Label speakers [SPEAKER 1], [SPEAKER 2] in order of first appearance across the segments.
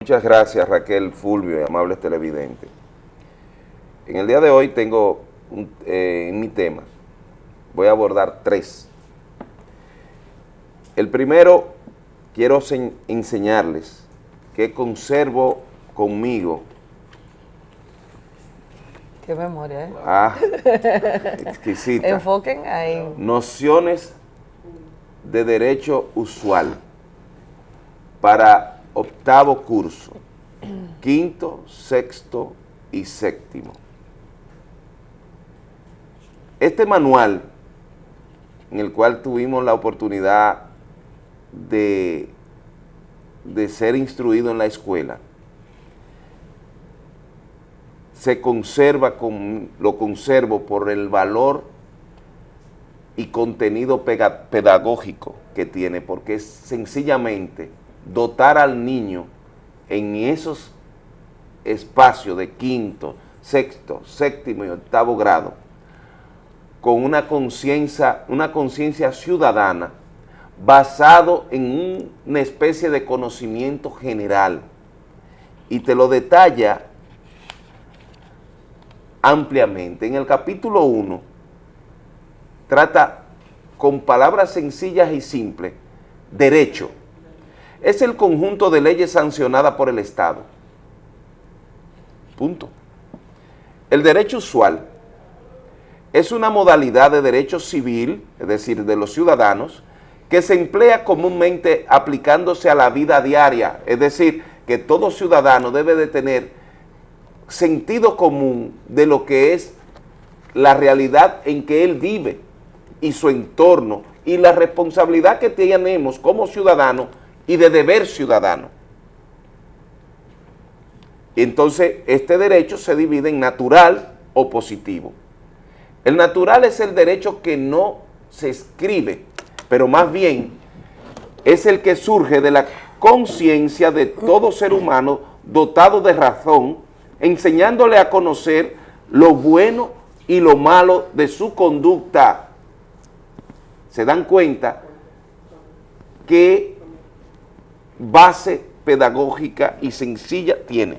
[SPEAKER 1] Muchas gracias Raquel Fulvio y amables televidentes. En el día de hoy tengo un, eh, en mi tema, voy a abordar tres. El primero, quiero enseñarles que conservo conmigo.
[SPEAKER 2] Qué memoria, ¿eh?
[SPEAKER 1] Ah, exquisita.
[SPEAKER 2] Enfoquen ahí.
[SPEAKER 1] Nociones de derecho usual para octavo curso, quinto, sexto y séptimo. Este manual, en el cual tuvimos la oportunidad de, de ser instruido en la escuela, se conserva, con, lo conservo por el valor y contenido pedagógico que tiene, porque es sencillamente dotar al niño en esos espacios de quinto, sexto, séptimo y octavo grado con una conciencia una conciencia ciudadana basado en una especie de conocimiento general y te lo detalla ampliamente. En el capítulo 1 trata con palabras sencillas y simples, derecho, es el conjunto de leyes sancionadas por el Estado. Punto. El derecho usual es una modalidad de derecho civil, es decir, de los ciudadanos, que se emplea comúnmente aplicándose a la vida diaria, es decir, que todo ciudadano debe de tener sentido común de lo que es la realidad en que él vive y su entorno y la responsabilidad que tenemos como ciudadanos y de deber ciudadano. Entonces, este derecho se divide en natural o positivo. El natural es el derecho que no se escribe, pero más bien es el que surge de la conciencia de todo ser humano dotado de razón, enseñándole a conocer lo bueno y lo malo de su conducta. Se dan cuenta que base pedagógica y sencilla tiene,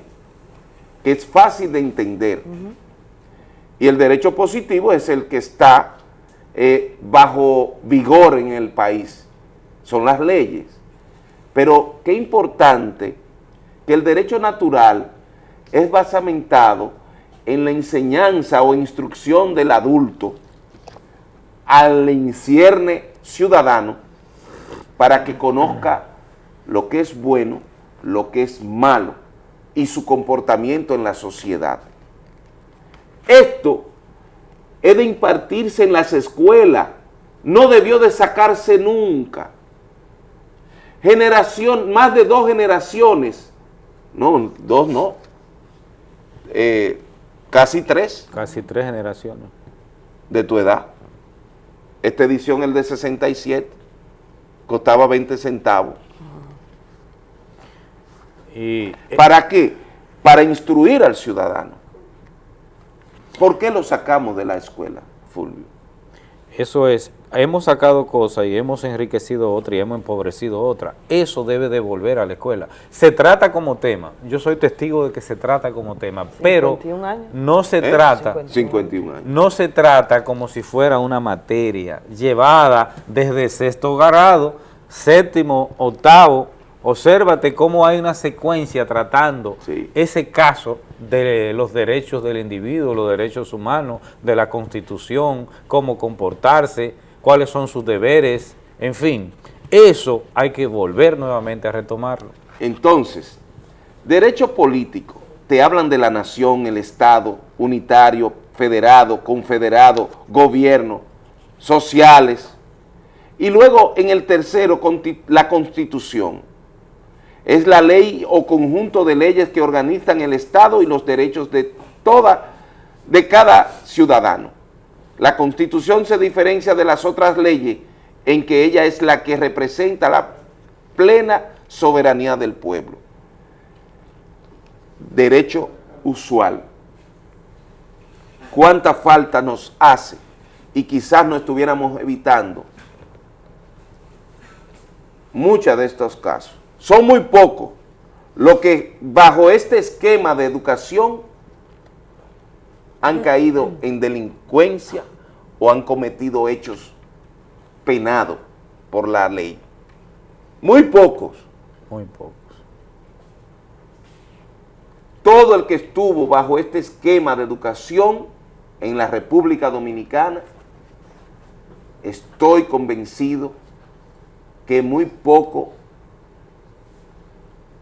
[SPEAKER 1] que es fácil de entender. Y el derecho positivo es el que está eh, bajo vigor en el país, son las leyes. Pero qué importante que el derecho natural es basamentado en la enseñanza o instrucción del adulto al incierne ciudadano para que conozca lo que es bueno, lo que es malo y su comportamiento en la sociedad. Esto es de impartirse en las escuelas, no debió de sacarse nunca. Generación, más de dos generaciones, no, dos no, eh, casi tres.
[SPEAKER 3] Casi tres generaciones.
[SPEAKER 1] De tu edad. Esta edición, el de 67, costaba 20 centavos. Y, ¿Para qué? Para instruir al ciudadano. ¿Por qué lo sacamos de la escuela, Fulvio?
[SPEAKER 3] Eso es, hemos sacado cosas y hemos enriquecido otra y hemos empobrecido otra. Eso debe de volver a la escuela. Se trata como tema, yo soy testigo de que se trata como tema, pero no se ¿Eh? trata
[SPEAKER 1] 51 años.
[SPEAKER 3] no se trata como si fuera una materia llevada desde sexto grado, séptimo, octavo, Obsérvate cómo hay una secuencia tratando ese caso de los derechos del individuo, los derechos humanos, de la Constitución, cómo comportarse, cuáles son sus deberes, en fin. Eso hay que volver nuevamente a retomarlo.
[SPEAKER 1] Entonces, derecho político, te hablan de la nación, el Estado, unitario, federado, confederado, gobierno, sociales, y luego en el tercero, la Constitución es la ley o conjunto de leyes que organizan el Estado y los derechos de toda, de cada ciudadano. La Constitución se diferencia de las otras leyes en que ella es la que representa la plena soberanía del pueblo. Derecho usual. ¿Cuánta falta nos hace? Y quizás no estuviéramos evitando muchos de estos casos. Son muy pocos, lo que bajo este esquema de educación han caído en delincuencia o han cometido hechos penados por la ley. Muy pocos.
[SPEAKER 3] Muy pocos.
[SPEAKER 1] Todo el que estuvo bajo este esquema de educación en la República Dominicana, estoy convencido que muy poco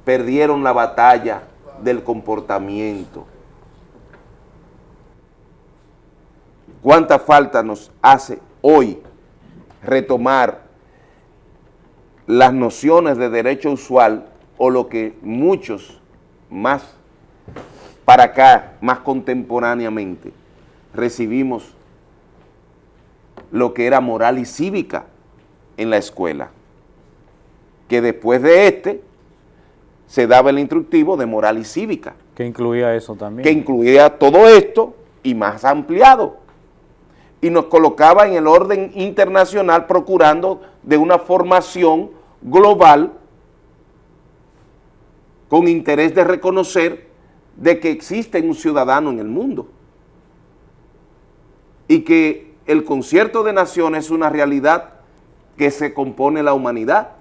[SPEAKER 1] perdieron la batalla del comportamiento. ¿Cuánta falta nos hace hoy retomar las nociones de derecho usual o lo que muchos más para acá, más contemporáneamente, recibimos lo que era moral y cívica en la escuela, que después de este se daba el instructivo de moral y cívica.
[SPEAKER 3] Que incluía eso también.
[SPEAKER 1] Que incluía todo esto y más ampliado. Y nos colocaba en el orden internacional procurando de una formación global con interés de reconocer de que existe un ciudadano en el mundo y que el concierto de naciones es una realidad que se compone la humanidad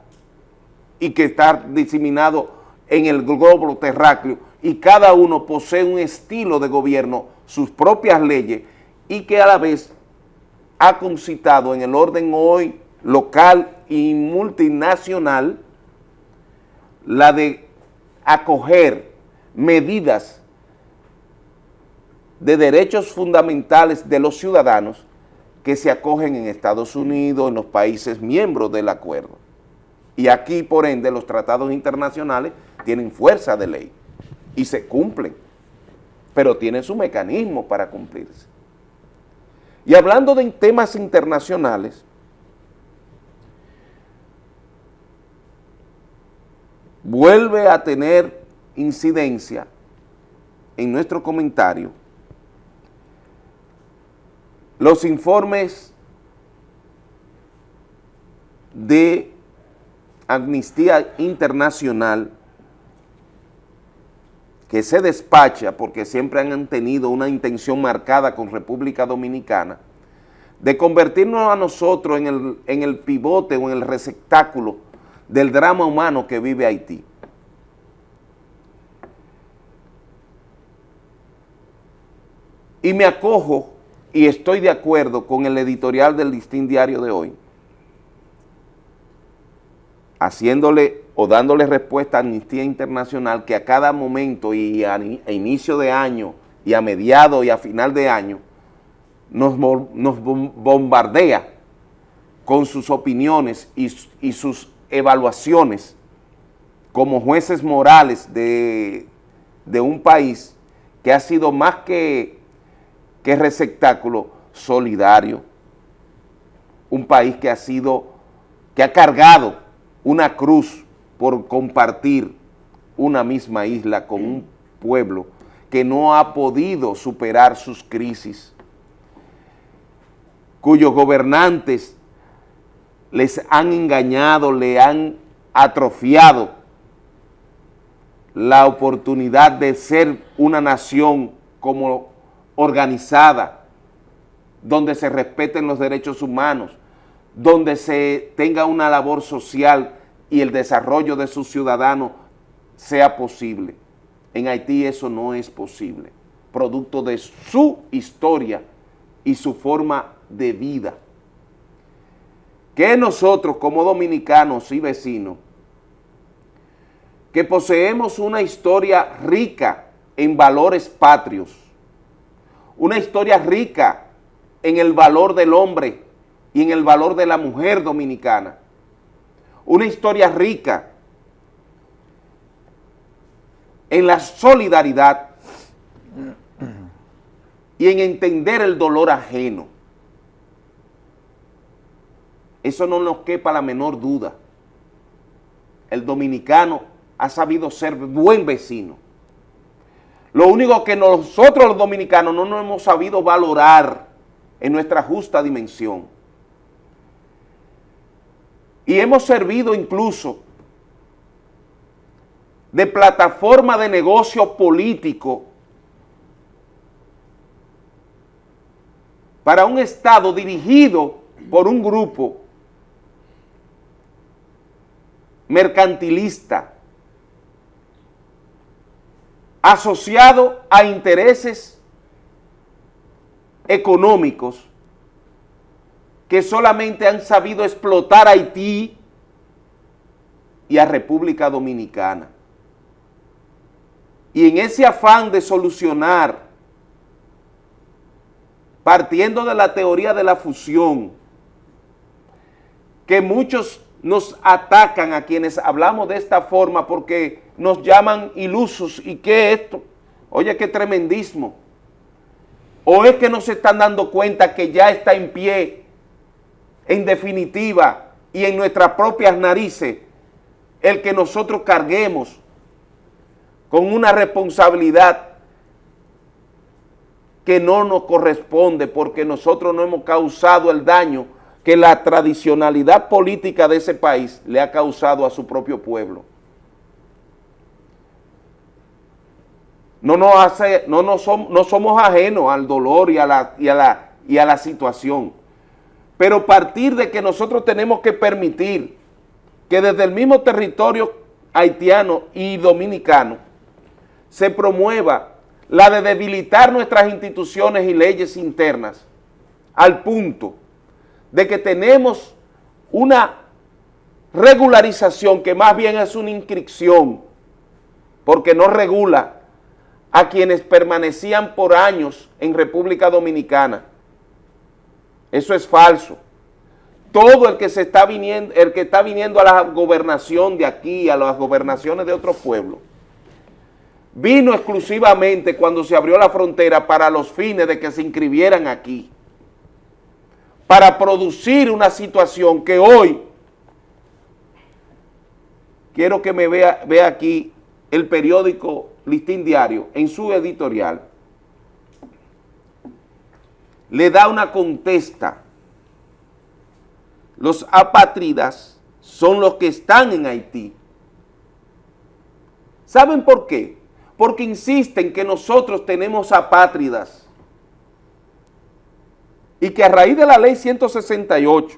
[SPEAKER 1] y que está diseminado en el globo terráqueo y cada uno posee un estilo de gobierno, sus propias leyes y que a la vez ha concitado en el orden hoy local y multinacional la de acoger medidas de derechos fundamentales de los ciudadanos que se acogen en Estados Unidos, en los países miembros del acuerdo. Y aquí, por ende, los tratados internacionales tienen fuerza de ley y se cumplen, pero tienen su mecanismo para cumplirse. Y hablando de temas internacionales, vuelve a tener incidencia en nuestro comentario los informes de Amnistía Internacional que se despacha porque siempre han tenido una intención marcada con República Dominicana de convertirnos a nosotros en el, en el pivote o en el receptáculo del drama humano que vive Haití. Y me acojo y estoy de acuerdo con el editorial del Listín Diario de hoy, haciéndole o dándole respuesta a Amnistía Internacional que a cada momento y a, inicio de año y a mediado y a final de año nos, bombardea con sus opiniones y, y, sus evaluaciones como jueces morales de, de un país que ha sido más que que receptáculo solidario, un país que ha sido, que ha cargado una cruz por compartir una misma isla con un pueblo que no ha podido superar sus crisis, cuyos gobernantes les han engañado, le han atrofiado la oportunidad de ser una nación como organizada, donde se respeten los derechos humanos, donde se tenga una labor social y el desarrollo de sus ciudadanos sea posible. En Haití eso no es posible, producto de su historia y su forma de vida. Que nosotros como dominicanos y vecinos, que poseemos una historia rica en valores patrios, una historia rica en el valor del hombre y en el valor de la mujer dominicana. Una historia rica en la solidaridad y en entender el dolor ajeno. Eso no nos quepa la menor duda. El dominicano ha sabido ser buen vecino lo único que nosotros los dominicanos no nos hemos sabido valorar en nuestra justa dimensión. Y hemos servido incluso de plataforma de negocio político para un Estado dirigido por un grupo mercantilista asociado a intereses económicos que solamente han sabido explotar a Haití y a República Dominicana. Y en ese afán de solucionar, partiendo de la teoría de la fusión, que muchos nos atacan a quienes hablamos de esta forma porque nos llaman ilusos. ¿Y qué es esto? Oye, qué tremendismo. ¿O es que no se están dando cuenta que ya está en pie, en definitiva, y en nuestras propias narices, el que nosotros carguemos con una responsabilidad que no nos corresponde porque nosotros no hemos causado el daño que la tradicionalidad política de ese país le ha causado a su propio pueblo. No, nos hace, no, no, somos, no somos ajenos al dolor y a, la, y, a la, y a la situación, pero partir de que nosotros tenemos que permitir que desde el mismo territorio haitiano y dominicano se promueva la de debilitar nuestras instituciones y leyes internas al punto de que tenemos una regularización que más bien es una inscripción porque no regula a quienes permanecían por años en República Dominicana. Eso es falso. Todo el que se está viniendo, el que está viniendo a la gobernación de aquí, a las gobernaciones de otros pueblos, vino exclusivamente cuando se abrió la frontera para los fines de que se inscribieran aquí, para producir una situación que hoy, quiero que me vea, vea aquí el periódico Listín Diario, en su editorial, le da una contesta los apátridas son los que están en Haití. ¿Saben por qué? Porque insisten que nosotros tenemos apátridas y que a raíz de la ley 168,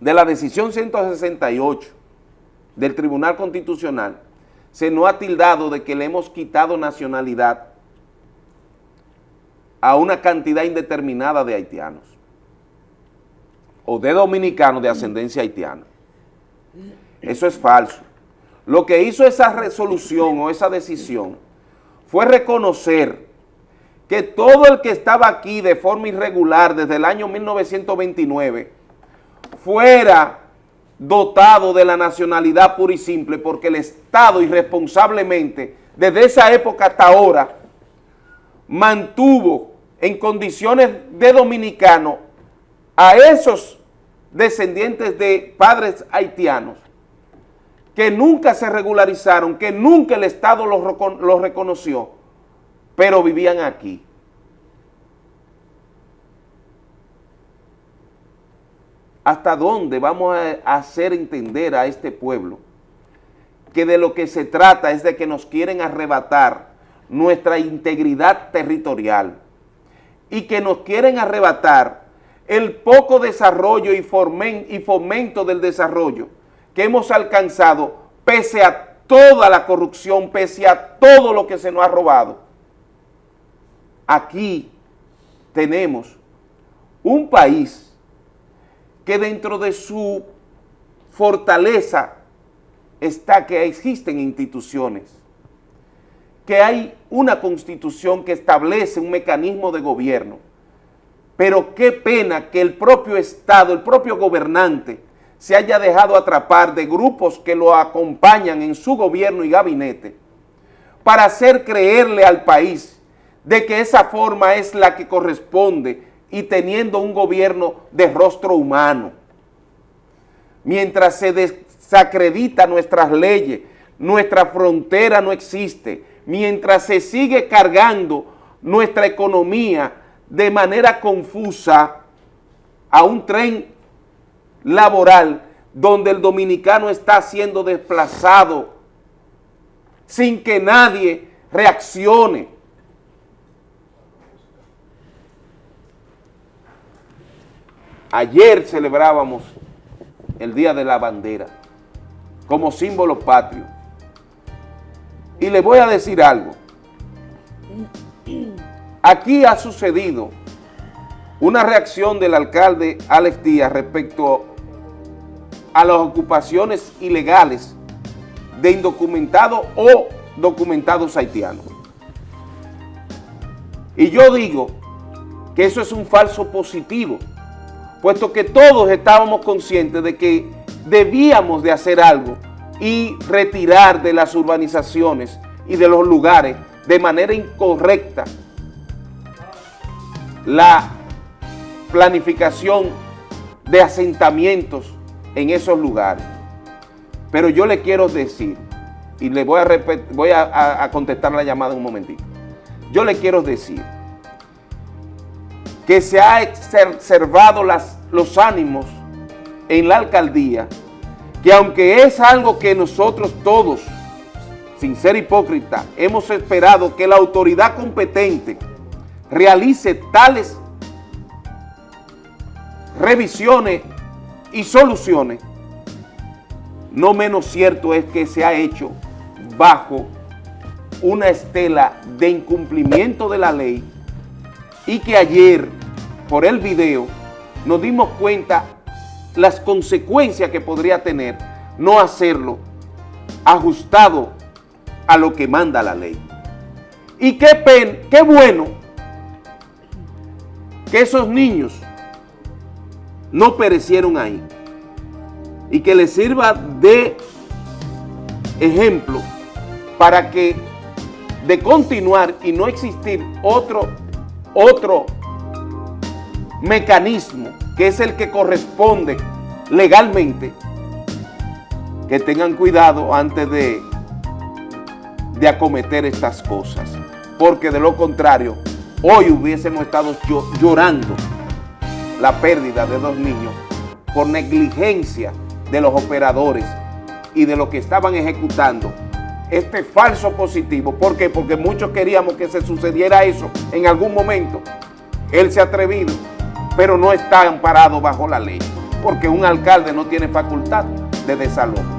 [SPEAKER 1] de la decisión 168 del Tribunal Constitucional, se nos ha tildado de que le hemos quitado nacionalidad a una cantidad indeterminada de haitianos o de dominicanos de ascendencia haitiana. Eso es falso. Lo que hizo esa resolución o esa decisión fue reconocer que todo el que estaba aquí de forma irregular desde el año 1929 fuera dotado de la nacionalidad pura y simple porque el Estado irresponsablemente desde esa época hasta ahora mantuvo en condiciones de dominicano a esos descendientes de padres haitianos que nunca se regularizaron, que nunca el Estado los, reconoció, pero vivían aquí. ¿Hasta dónde vamos a hacer entender a este pueblo que de lo que se trata es de que nos quieren arrebatar nuestra integridad territorial y que nos quieren arrebatar el poco desarrollo y, fomento del desarrollo que hemos alcanzado pese a toda la corrupción, pese a todo lo que se nos ha robado. Aquí tenemos un país que dentro de su fortaleza está que existen instituciones, que hay una constitución que establece un mecanismo de gobierno, pero qué pena que el propio Estado, el propio gobernante, se haya dejado atrapar de grupos que lo acompañan en su gobierno y gabinete para hacer creerle al país de que esa forma es la que corresponde y teniendo un gobierno de rostro humano. Mientras se desacredita nuestras leyes, nuestra frontera no existe, mientras se sigue cargando nuestra economía de manera confusa a un tren laboral donde el dominicano está siendo desplazado sin que nadie reaccione. Ayer celebrábamos el Día de la Bandera como símbolo patrio. Y le voy a decir algo. Aquí ha sucedido una reacción del alcalde Alex Díaz respecto a las ocupaciones ilegales de indocumentados o documentados haitianos. Y yo digo que eso es un falso positivo, puesto que todos estábamos conscientes de que debíamos de hacer algo y retirar de las urbanizaciones y de los lugares de manera incorrecta la planificación de asentamientos en esos lugares. Pero yo le quiero decir, y le voy a, voy a, contestar la llamada en un momentito. Yo le quiero decir que se ha las, los ánimos en la alcaldía, que aunque es algo que nosotros todos, sin ser hipócrita, hemos esperado que la autoridad competente realice tales revisiones y soluciones, no menos cierto es que se ha hecho bajo una estela de incumplimiento de la ley y que ayer, por el video, nos dimos cuenta las consecuencias que podría tener no hacerlo ajustado a lo que manda la ley. Y qué, pen, qué bueno que esos niños no perecieron ahí y que les sirva de ejemplo para que de continuar y no existir otro, otro mecanismo que es el que corresponde legalmente, que tengan cuidado antes de, de acometer estas cosas, porque de lo contrario, hoy hubiésemos estado llorando la pérdida de dos niños por negligencia de los operadores y de los que estaban ejecutando este falso positivo. ¿Por qué? Porque muchos queríamos que se sucediera eso en algún momento. Él se ha atrevido, pero no está amparado bajo la ley, porque un alcalde no tiene facultad de desalojo.